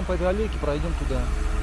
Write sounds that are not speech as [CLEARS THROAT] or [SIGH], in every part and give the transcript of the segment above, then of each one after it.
потом по этой аллейке пройдем туда.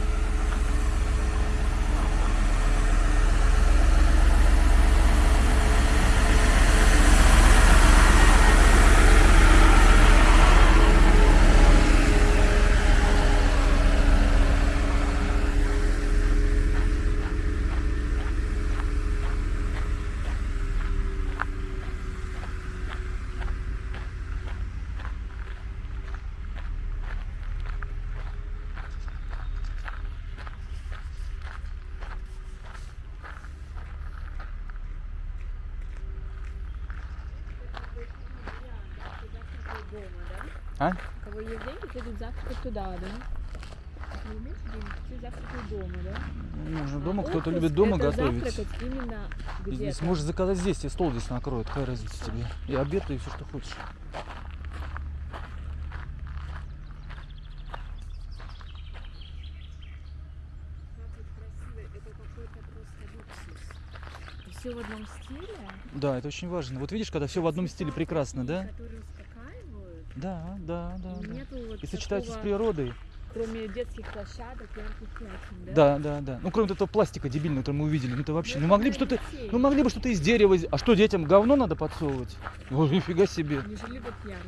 А? У кого есть деньги, те идут завтракать туда, да? У кого меньше денег, те завтракают дома, да? Ну, Можно дома, А кто-то любит дома готовить. Здесь можешь заказать здесь, тебе стол здесь накроют, какая разница тебе. И обед, и все, что хочешь. Все в одном стиле. Да, это очень важно. Вот видишь, когда все в одном стиле прекрасно, да? Успокаивают. Да, да, да. И да. Нету вот И сочетаются с такого, природой. Кроме детских площадок, ярких пятен, да? Да, да, да. Ну, кроме этого пластика дебильного, который мы увидели. Ну, это вообще. Ну, могли бы что-то. Ну, могли бы что-то из дерева. А что, детям говно надо подсовывать? Ой, нифига себе. Они же любят яркое.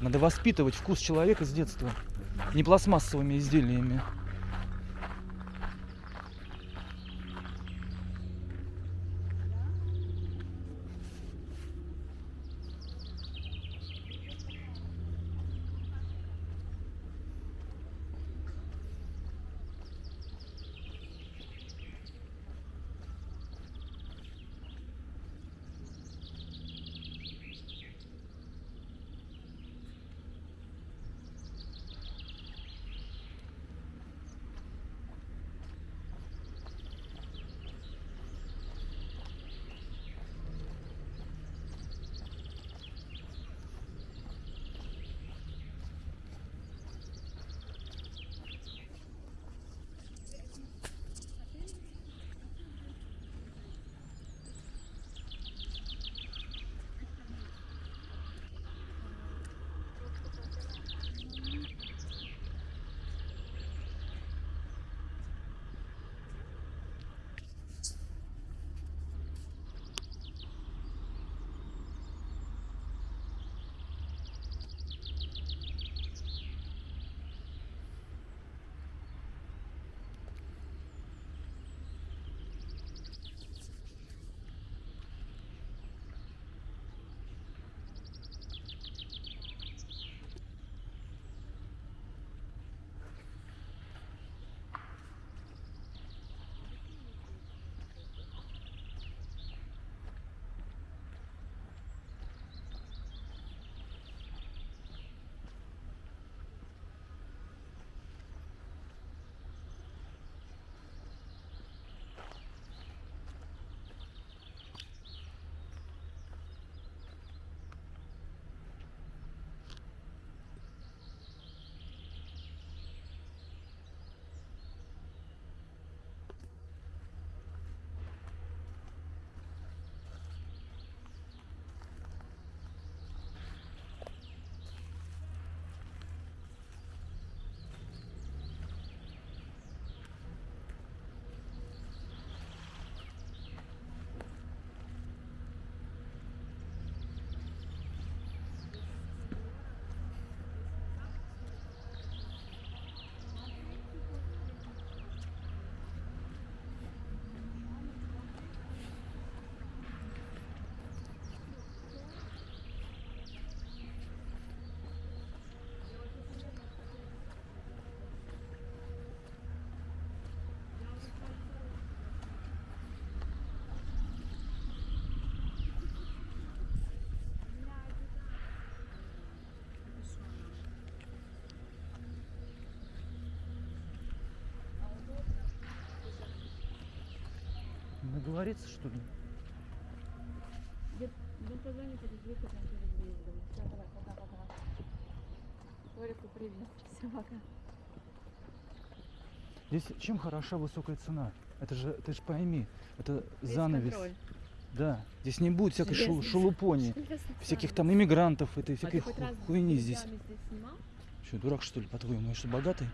Надо воспитывать вкус человека с детства. Не пластмассовыми изделиями. Наговориться, что ли? Позвони через вечер, там через выездом. Все, давай, пока-пока. Лорику привет. Все, пока. Здесь чем хороша высокая цена? Это же, ты же пойми, это Весь занавес. контроль. Да, здесь не будет всякой Железный шелупони, [LAUGHS] всяких там иммигрантов, этой А всякой хоть ху- раз хуйни здесь. здесь снимал? Что, дурак что ли, по-твоему? Что, богатый?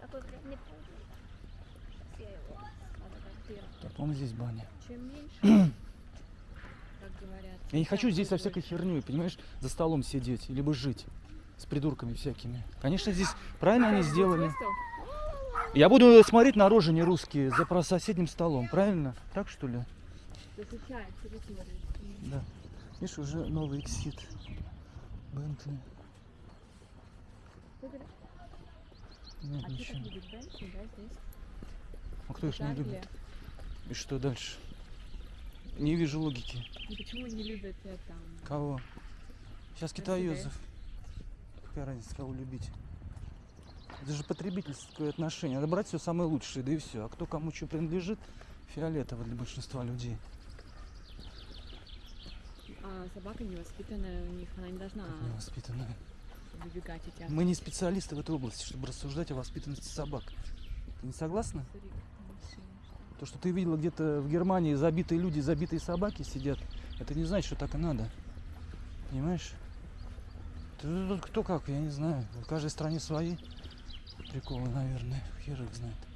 Какой Я его фотографирую. Так, по-моему, здесь баня. Чем меньше, [CLEARS THROAT] как говорят. Я не хочу здесь со всякой херней, понимаешь, за столом сидеть, либо жить с придурками всякими. Конечно, здесь правильно они сделали. Я буду смотреть на рожи не русские за про соседним столом, правильно? Так что ли? Да. Видишь, уже новый эксит. Бентли. Нет, А ничего. Бентли, да, здесь? А кто их не любит? И что дальше? Не вижу логики. Ну почему не любят э, там? Кого? Сейчас китаёзов. Какая разница, кого любить? Это же потребительское отношение. Надо брать все самое лучшее, да и все. А кто кому что принадлежит, фиолетово для большинства людей. А собака невоспитанная у них, она не должна Как невоспитанные. выбегать тебя. Мы не специалисты в этой области, чтобы рассуждать о воспитанности собак. Ты не согласна? Машина. То, что ты видела где-то в Германии забитые люди, забитые собаки сидят, это не значит, что так и надо. Понимаешь? Тут кто как, я не знаю. В каждой стране свои приколы, наверное. Хер их знает. Ну, Это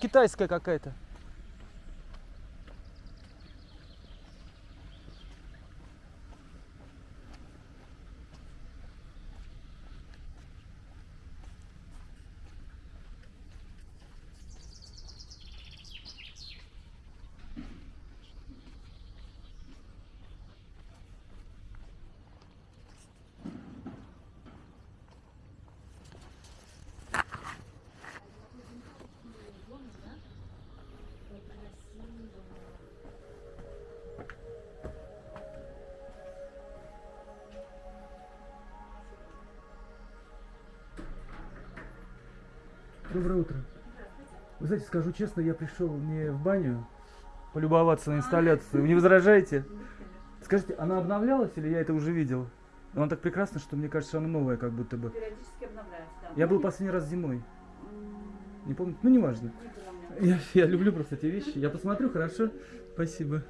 китайская какая-то. Доброе утро. Вы знаете, скажу честно, я пришел не в баню полюбоваться на инсталляцию. Вы не возражаете? Скажите, она обновлялась или я это уже видел? Она так прекрасна, что мне кажется, она новая, как будто бы. Периодически обновляется, да. Я был последний раз зимой. Не помню. Ну, неважно. не. Я, я люблю просто эти вещи. Я посмотрю, хорошо? Спасибо.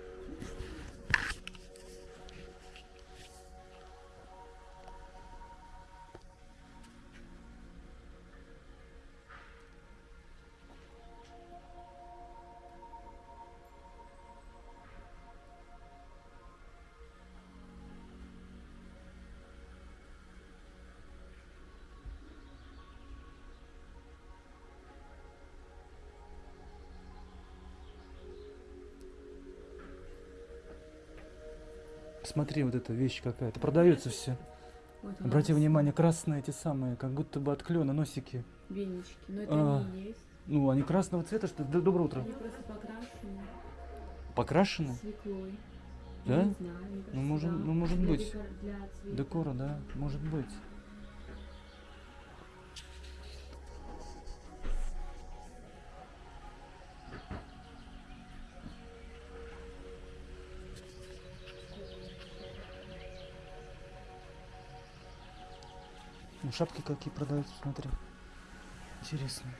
Посмотри, вот эта вещь какая-то. Продается все. Вот Обрати нас внимание, красные эти самые, как будто бы от клена носики. Венички. Но это А. они есть. Ну, они красного цвета, что ли? Доброе утро. Они просто покрашены Покрашены? свеклой. Да? Я не знаю, мне кажется, Ну, может- да. ну, может быть. декор- Для цвета. Декора, да, может быть. Шапки какие продаются, смотри. Интересно.